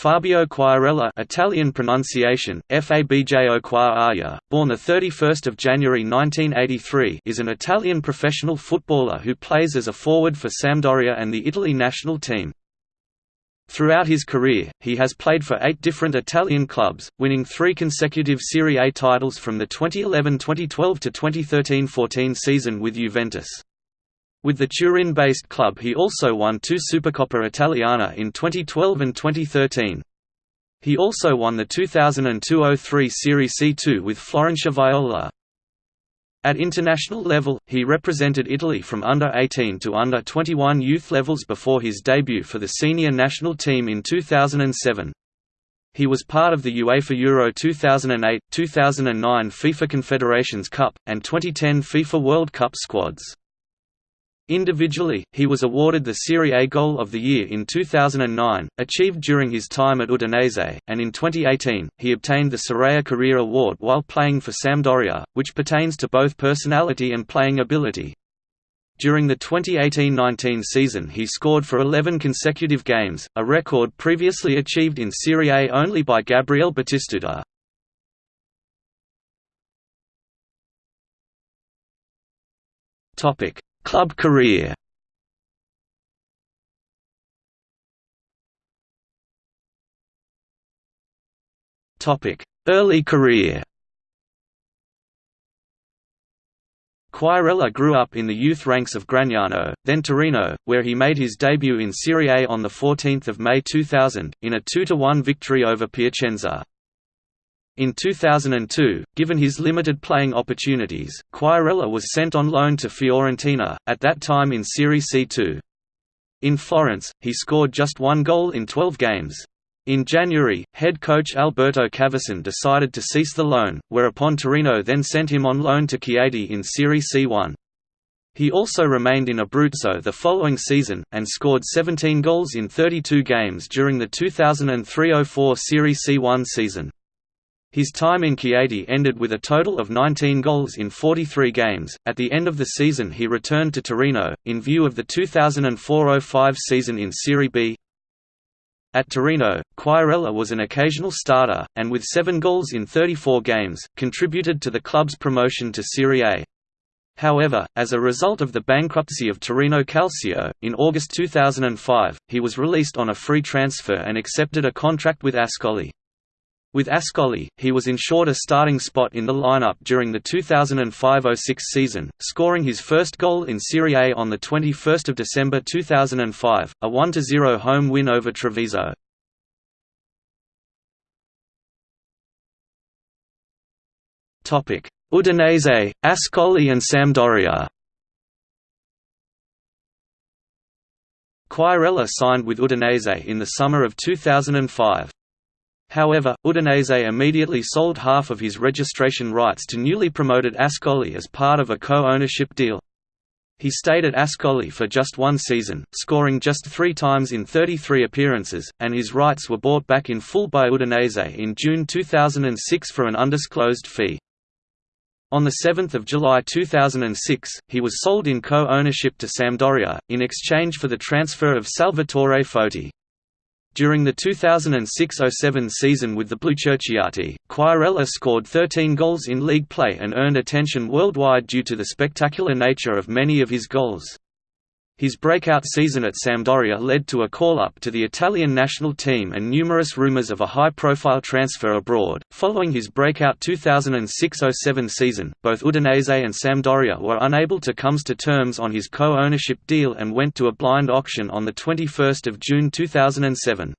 Fabio Quagliarella Italian pronunciation, Fabjo Quagliaria, born 31 January 1983 is an Italian professional footballer who plays as a forward for Sampdoria and the Italy national team. Throughout his career, he has played for eight different Italian clubs, winning three consecutive Serie A titles from the 2011–2012 to 2013–14 season with Juventus. With the Turin-based club he also won two Supercoppa Italiana in 2012 and 2013. He also won the 2002–03 Serie C2 with Florentia Viola. At international level, he represented Italy from under-18 to under-21 youth levels before his debut for the senior national team in 2007. He was part of the UEFA Euro 2008, 2009 FIFA Confederations Cup, and 2010 FIFA World Cup squads. Individually, he was awarded the Serie A Goal of the Year in 2009, achieved during his time at Udinese, and in 2018, he obtained the Scirea Career Award while playing for Sampdoria, which pertains to both personality and playing ability. During the 2018–19 season he scored for 11 consecutive games, a record previously achieved in Serie A only by Gabriel Batistuta. Topic Club career. Early career. Quagliarella grew up in the youth ranks of Gragnano, then Torino, where he made his debut in Serie A on 14 May 2000, in a 2–1 victory over Piacenza. In 2002, given his limited playing opportunities, Quagliarella was sent on loan to Fiorentina, at that time in Serie C2. In Florence, he scored just one goal in 12 games. In January, head coach Alberto Cavasin decided to cease the loan, whereupon Torino then sent him on loan to Chieti in Serie C1. He also remained in Abruzzo the following season, and scored 17 goals in 32 games during the 2003–04 Serie C1 season. His time in Chieti ended with a total of 19 goals in 43 games. At the end of the season, he returned to Torino, in view of the 2004 05 season in Serie B. At Torino, Quagliarella was an occasional starter, and with seven goals in 34 games, contributed to the club's promotion to Serie A. However, as a result of the bankruptcy of Torino Calcio, in August 2005, he was released on a free transfer and accepted a contract with Ascoli. With Ascoli, he was ensured a starting spot in the lineup during the 2005–06 season, scoring his first goal in Serie A on 21 December 2005, a 1–0 home win over Treviso. Udinese, Ascoli and Sampdoria Quagliarella signed with Udinese in the summer of 2005. However, Udinese immediately sold half of his registration rights to newly promoted Ascoli as part of a co-ownership deal. He stayed at Ascoli for just one season, scoring just three times in 33 appearances, and his rights were bought back in full by Udinese in June 2006 for an undisclosed fee. On 7 July 2006, he was sold in co-ownership to Sampdoria, in exchange for the transfer of Salvatore Foti. During the 2006–07 season with the Blucerchiati, Quagliarella scored 13 goals in league play and earned attention worldwide due to the spectacular nature of many of his goals. His breakout season at Sampdoria led to a call-up to the Italian national team and numerous rumours of a high-profile transfer abroad. Following his breakout 2006–07 season, both Udinese and Sampdoria were unable to come to terms on his co-ownership deal and went to a blind auction on the 21st of June 2007.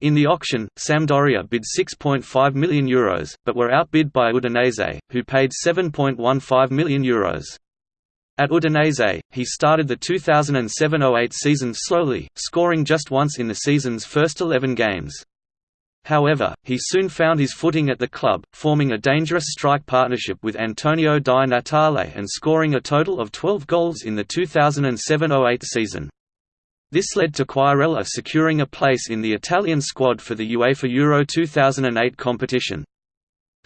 In the auction, Sampdoria bid €6.5 million, Euros, but were outbid by Udinese, who paid €7.15 million. Euros. At Udinese, he started the 2007–08 season slowly, scoring just once in the season's first 11 games. However, he soon found his footing at the club, forming a dangerous strike partnership with Antonio Di Natale and scoring a total of 12 goals in the 2007–08 season. This led to Quagliarella securing a place in the Italian squad for the UEFA Euro 2008 competition.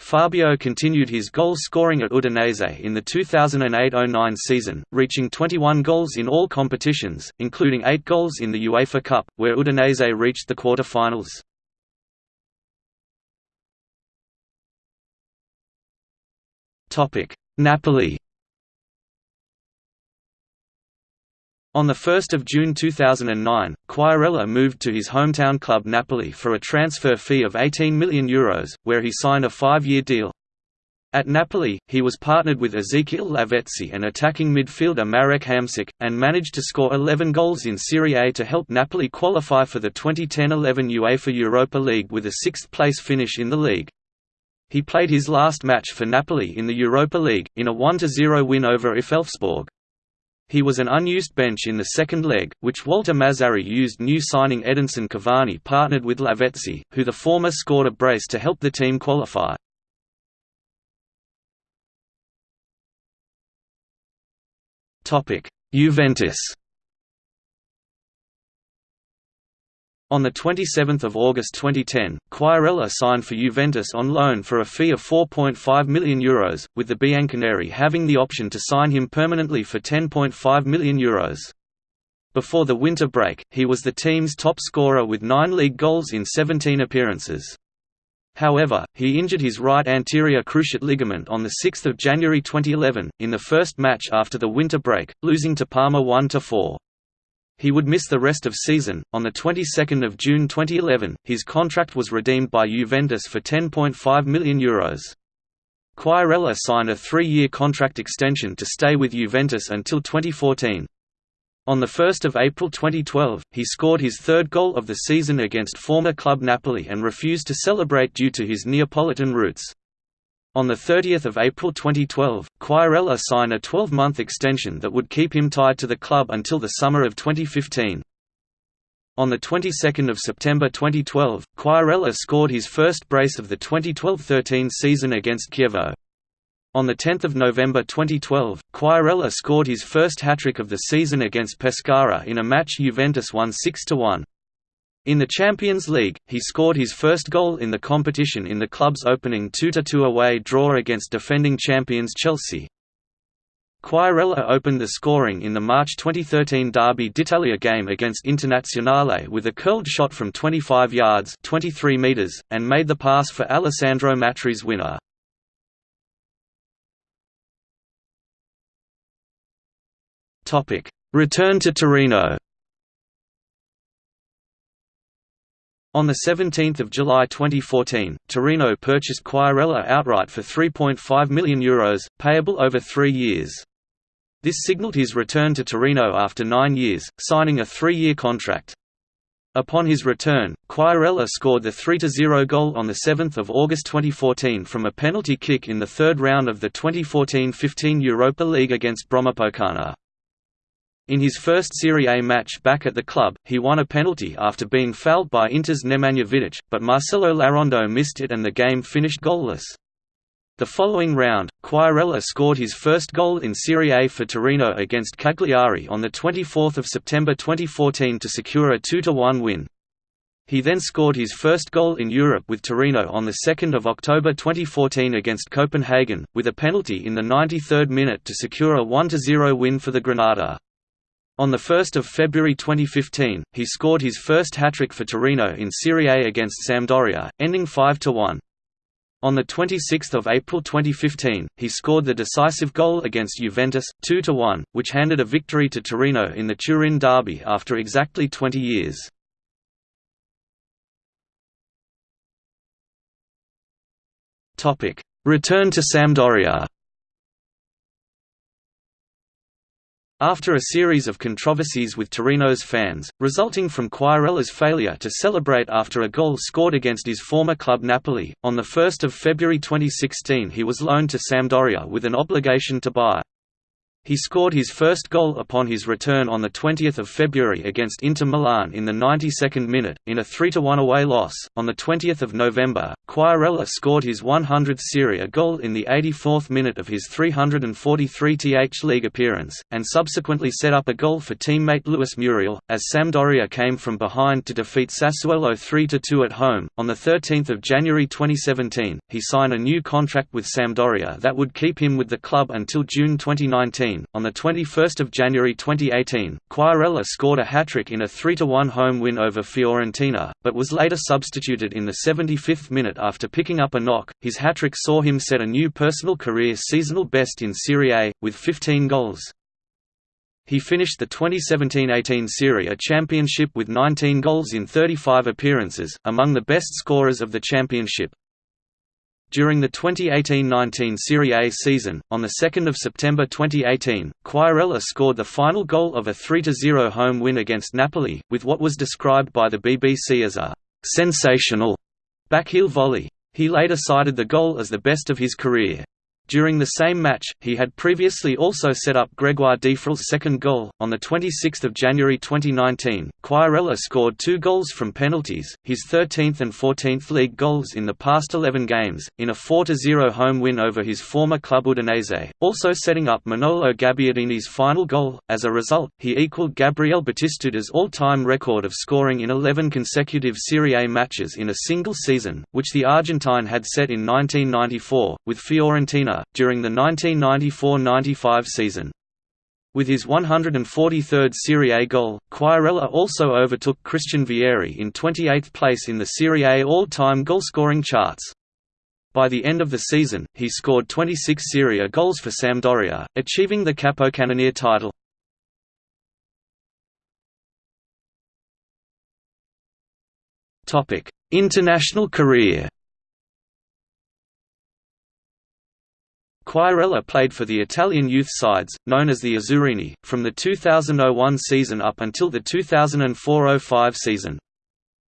Fabio continued his goal scoring at Udinese in the 2008–09 season, reaching 21 goals in all competitions, including 8 goals in the UEFA Cup, where Udinese reached the quarter-finals. Napoli On 1 June 2009, Quagliarella moved to his hometown club Napoli for a transfer fee of €18 million, Euros, where he signed a five-year deal. At Napoli, he was partnered with Ezequiel Lavezzi and attacking midfielder Marek Hamsik, and managed to score 11 goals in Serie A to help Napoli qualify for the 2010–11 UEFA Europa League with a sixth-place finish in the league. He played his last match for Napoli in the Europa League, in a 1–0 win over IF Elfsborg. He was an unused bench in the second leg, which Walter Mazzarri used new signing Edinson Cavani partnered with Lavezzi, who the former scored a brace to help the team qualify. Juventus On 27 August 2010, Quagliarella signed for Juventus on loan for a fee of €4.5 million, Euros, with the Bianconeri having the option to sign him permanently for €10.5 million. Euros. Before the winter break, he was the team's top scorer with nine league goals in 17 appearances. However, he injured his right anterior cruciate ligament on 6 January 2011, in the first match after the winter break, losing to Parma 1–4. He would miss the rest of season. On the 22nd of June 2011, his contract was redeemed by Juventus for €10.5 million. Euros. Quagliarella signed a three-year contract extension to stay with Juventus until 2014. On 1 April 2012, he scored his third goal of the season against former club Napoli and refused to celebrate due to his Neapolitan roots. On 30 April 2012, Quagliarella signed a 12-month extension that would keep him tied to the club until the summer of 2015. On the 22nd of September 2012, Quagliarella scored his first brace of the 2012–13 season against Chievo. On 10 November 2012, Quagliarella scored his first hat-trick of the season against Pescara in a match Juventus won 6–1. In the Champions League, he scored his first goal in the competition in the club's opening 2–2 away draw against defending champions Chelsea. Quagliarella opened the scoring in the March 2013 Derby d'Italia game against Internazionale with a curled shot from 25 yards 23 meters, and made the pass for Alessandro Matri's winner. Return to Torino On 17 July 2014, Torino purchased Quagliarella outright for €3.5 million, Euros, payable over three years. This signaled his return to Torino after nine years, signing a three-year contract. Upon his return, Quagliarella scored the 3–0 goal on 7 August 2014 from a penalty kick in the third round of the 2014–15 Europa League against Brommapojkarna. In his first Serie A match back at the club, he won a penalty after being fouled by Inter's Nemanja Vidic, but Marcelo Larrondo missed it and the game finished goalless. The following round, Quagliarella scored his first goal in Serie A for Torino against Cagliari on 24 September 2014 to secure a 2–1 win. He then scored his first goal in Europe with Torino on 2 October 2014 against Copenhagen, with a penalty in the 93rd minute to secure a 1–0 win for the Granata. On 1 February 2015, he scored his first hat-trick for Torino in Serie A against Sampdoria, ending 5–1. On 26 April 2015, he scored the decisive goal against Juventus, 2–1, which handed a victory to Torino in the Turin derby after exactly 20 years. Return to Sampdoria After a series of controversies with Torino's fans, resulting from Quagliarella's failure to celebrate after a goal scored against his former club Napoli, on 1 February 2016 he was loaned to Sampdoria with an obligation to buy. He scored his first goal upon his return on 20 February against Inter Milan in the 92nd minute, in a 3–1 away loss. On 20 November, Quagliarella scored his 100th Serie A goal in the 84th minute of his 343th league appearance, and subsequently set up a goal for teammate Luis Muriel, as Sampdoria came from behind to defeat Sassuolo 3–2 at home. On 13 January 2017, he signed a new contract with Sampdoria that would keep him with the club until June 2019 2017. On the 21st of January 2018, Quagliarella scored a hat-trick in a 3-1 home win over Fiorentina, but was later substituted in the 75th minute after picking up a knock. His hat-trick saw him set a new personal career seasonal best in Serie A with 15 goals. He finished the 2017–18 Serie A championship with 19 goals in 35 appearances, among the best scorers of the championship. During the 2018–19 Serie A season, on 2 September 2018, Quagliarella scored the final goal of a 3–0 home win against Napoli, with what was described by the BBC as a «sensational» backheel volley. He later cited the goal as the best of his career. During the same match, he had previously also set up Grégoire Defrel's second goal. On 26 January 2019, Quagliarella scored two goals from penalties, his 13th and 14th league goals in the past 11 games, in a 4–0 home win over his former club Udinese, also setting up Manolo Gabbiadini's final goal. As a result, he equalled Gabriel Batistuta's all-time record of scoring in 11 consecutive Serie A matches in a single season, which the Argentine had set in 1994, with Fiorentina during the 1994–95 season. With his 143rd Serie A goal, Quagliarella also overtook Christian Vieri in 28th place in the Serie A all-time goalscoring charts. By the end of the season, he scored 26 Serie A goals for Sampdoria, achieving the Capocannoniere title. International career Quagliarella played for the Italian youth sides, known as the Azzurrini, from the 2001 season up until the 2004–05 season.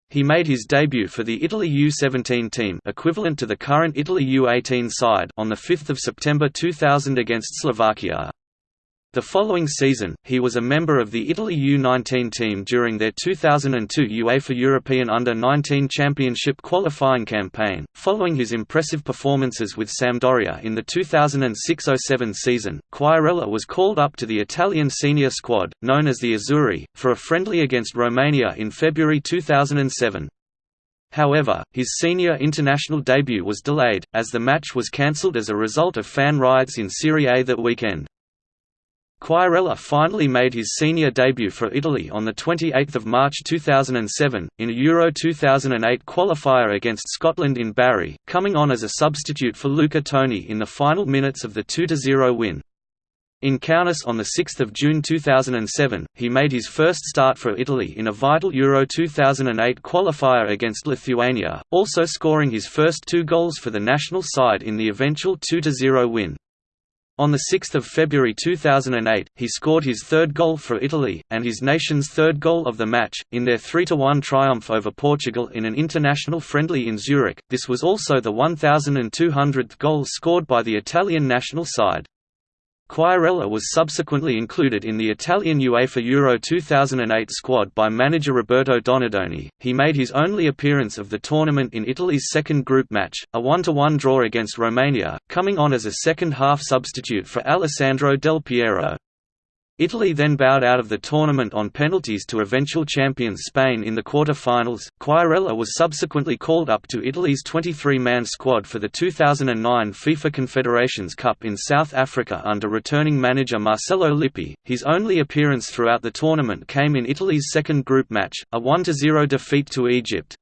He made his debut for the Italy U-17 team equivalent to the current Italy U-18 side on 5 September 2000 against Slovakia. The following season, he was a member of the Italy U-19 team during their 2002 UEFA European Under-19 Championship qualifying campaign. Following his impressive performances with Sampdoria in the 2006–07 season, Quagliarella was called up to the Italian senior squad, known as the Azzurri, for a friendly against Romania in February 2007. However, his senior international debut was delayed, as the match was cancelled as a result of fan riots in Serie A that weekend. Quagliarella finally made his senior debut for Italy on 28 March 2007, in a Euro 2008 qualifier against Scotland in Bari, coming on as a substitute for Luca Toni in the final minutes of the 2–0 win. In Kaunas on 6 June 2007, he made his first start for Italy in a vital Euro 2008 qualifier against Lithuania, also scoring his first two goals for the national side in the eventual 2–0 win. On 6 February 2008, he scored his third goal for Italy, and his nation's third goal of the match, in their 3–1 triumph over Portugal in an international friendly in Zurich. This was also the 1,200th goal scored by the Italian national side. Quagliarella was subsequently included in the Italian UEFA Euro 2008 squad by manager Roberto Donadoni. He made his only appearance of the tournament in Italy's second group match, a 1–1 draw against Romania, coming on as a second-half substitute for Alessandro Del Piero. Italy then bowed out of the tournament on penalties to eventual champions Spain in the quarter-finals. Quagliarella was subsequently called up to Italy's 23-man squad for the 2009 FIFA Confederations Cup in South Africa under returning manager Marcello Lippi. His only appearance throughout the tournament came in Italy's second group match, a 1–0 defeat to Egypt.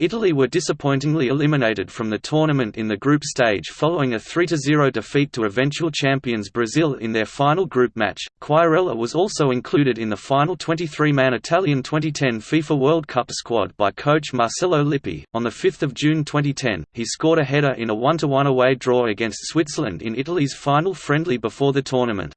Italy were disappointingly eliminated from the tournament in the group stage following a 3–0 defeat to eventual champions Brazil in their final group match. Quagliarella was also included in the final 23-man Italian 2010 FIFA World Cup squad by coach Marcello Lippi. On the 5th of June 2010, he scored a header in a 1–1 away draw against Switzerland in Italy's final friendly before the tournament.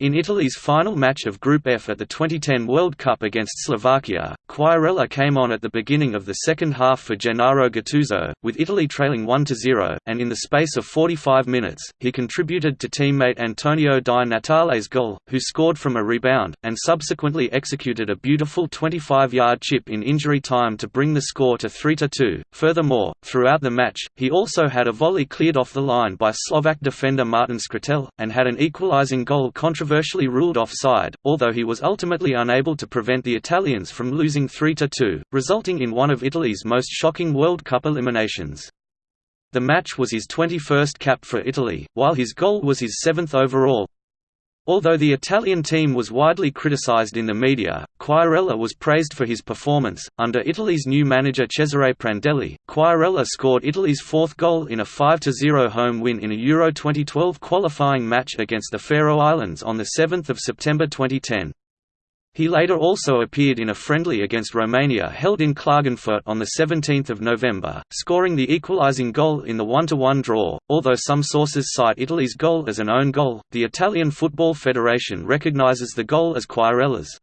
In Italy's final match of Group F at the 2010 World Cup against Slovakia, Quagliarella came on at the beginning of the second half for Gennaro Gattuso, with Italy trailing 1–0, and in the space of 45 minutes, he contributed to teammate Antonio Di Natale's goal, who scored from a rebound, and subsequently executed a beautiful 25-yard chip in injury time to bring the score to 3–2. Furthermore, throughout the match, he also had a volley cleared off the line by Slovak defender Martin Škrtel, and had an equalising goal contributed controversially ruled offside, although he was ultimately unable to prevent the Italians from losing 3–2, resulting in one of Italy's most shocking World Cup eliminations. The match was his 21st cap for Italy, while his goal was his seventh overall. Although the Italian team was widely criticized in the media, Quagliarella was praised for his performance. Under Italy's new manager Cesare Prandelli, Quagliarella scored Italy's fourth goal in a 5–0 home win in a Euro 2012 qualifying match against the Faroe Islands on 7 September 2010. He later also appeared in a friendly against Romania held in Klagenfurt on 17 November, scoring the equalising goal in the 1–1 draw. Although some sources cite Italy's goal as an own goal, the Italian Football Federation recognises the goal as Quagliarella's.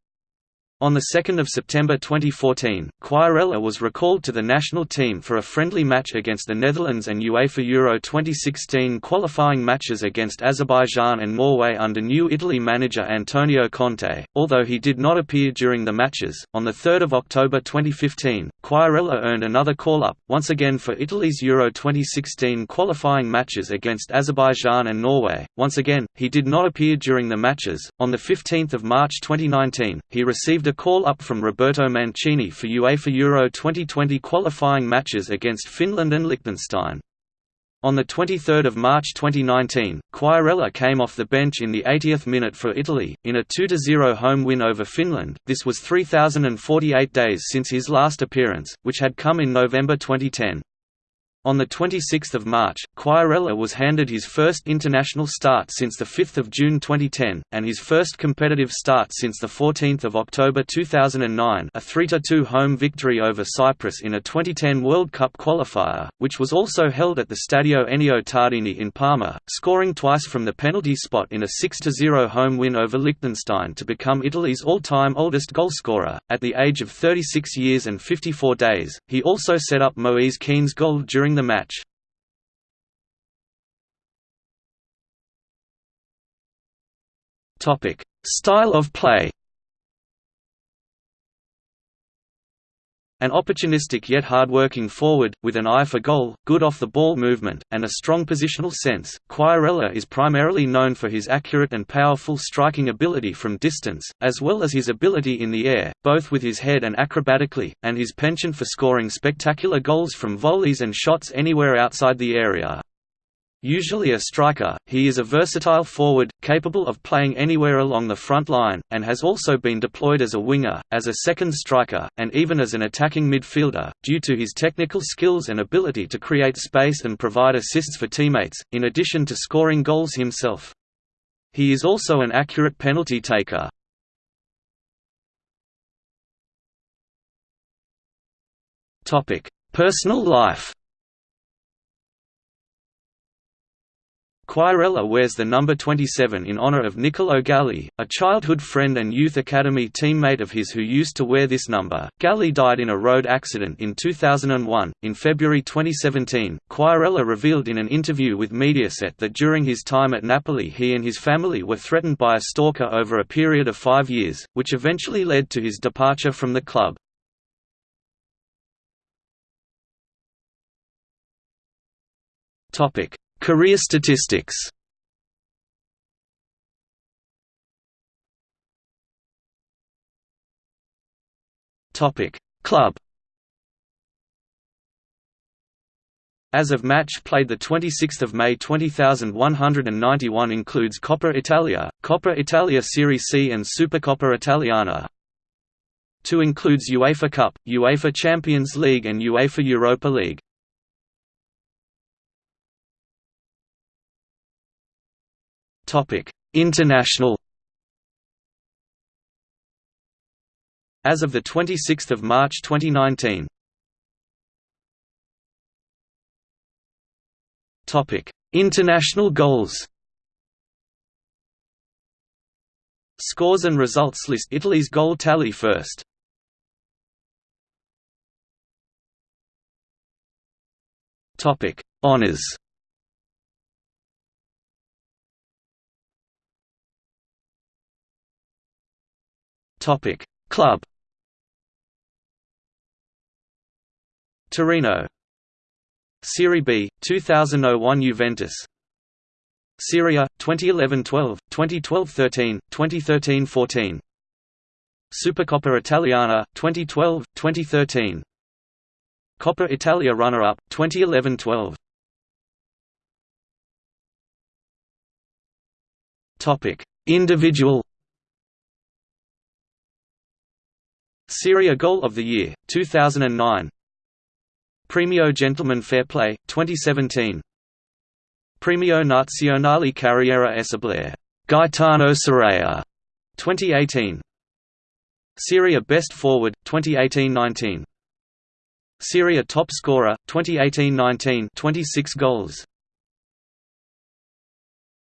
On 2 September 2014, Quagliarella was recalled to the national team for a friendly match against the Netherlands and UEFA Euro 2016 qualifying matches against Azerbaijan and Norway under new Italy manager Antonio Conte, although he did not appear during the matches. On 3 October 2015, Quagliarella earned another call-up, once again for Italy's Euro 2016 qualifying matches against Azerbaijan and Norway. Once again, he did not appear during the matches. On 15 March 2019, he received a call-up from Roberto Mancini for UEFA Euro 2020 qualifying matches against Finland and Liechtenstein. On 23 March 2019, Quagliarella came off the bench in the 80th minute for Italy, in a 2–0 home win over Finland. This was 3,048 days since his last appearance, which had come in November 2010. On 26 March, Quagliarella was handed his first international start since 5 June 2010, and his first competitive start since 14 October 2009 a 3–2 home victory over Cyprus in a 2010 World Cup qualifier, which was also held at the Stadio Ennio Tardini in Parma, scoring twice from the penalty spot in a 6–0 home win over Liechtenstein to become Italy's all-time oldest goalscorer. At the age of 36 years and 54 days, he also set up Moise Kean's goal during the match. Topic: Style of play. An opportunistic yet hard-working forward, with an eye for goal, good off-the-ball movement, and a strong positional sense, Quagliarella is primarily known for his accurate and powerful striking ability from distance, as well as his ability in the air, both with his head and acrobatically, and his penchant for scoring spectacular goals from volleys and shots anywhere outside the area. Usually a striker, he is a versatile forward, capable of playing anywhere along the front line, and has also been deployed as a winger, as a second striker, and even as an attacking midfielder, due to his technical skills and ability to create space and provide assists for teammates, in addition to scoring goals himself. He is also an accurate penalty taker. Personal life Quagliarella wears the number 27 in honor of Niccolo Galli, a childhood friend and youth academy teammate of his who used to wear this number. Galli died in a road accident in 2001. In February 2017, Quagliarella revealed in an interview with Mediaset that during his time at Napoli he and his family were threatened by a stalker over a period of five years, which eventually led to his departure from the club. Topic Career statistics Club As of match played 26 May 20191 includes Coppa Italia, Coppa Italia Serie C and Supercoppa Italiana. 2 includes UEFA Cup, UEFA Champions League and UEFA Europa League. International. As of the 26th of March 2019. Topic: International goals. Scores and results list Italy's goal tally first. Topic: Honors. Topic. Club. Torino. Serie B 2001 Juventus. Serie A, 2011-12 2012-13 2013-14 Supercoppa Italiana 2012 2013 Coppa Italia runner-up 2011-12 Topic. Individual Serie A Goal of the Year, 2009 Premio Gentleman Fair Play, 2017 Premio Nazionale Carriera Esibile, Gaetano Scirea, 2018 Serie A Best Forward, 2018–19 Serie A Top Scorer, 2018–19 26 goals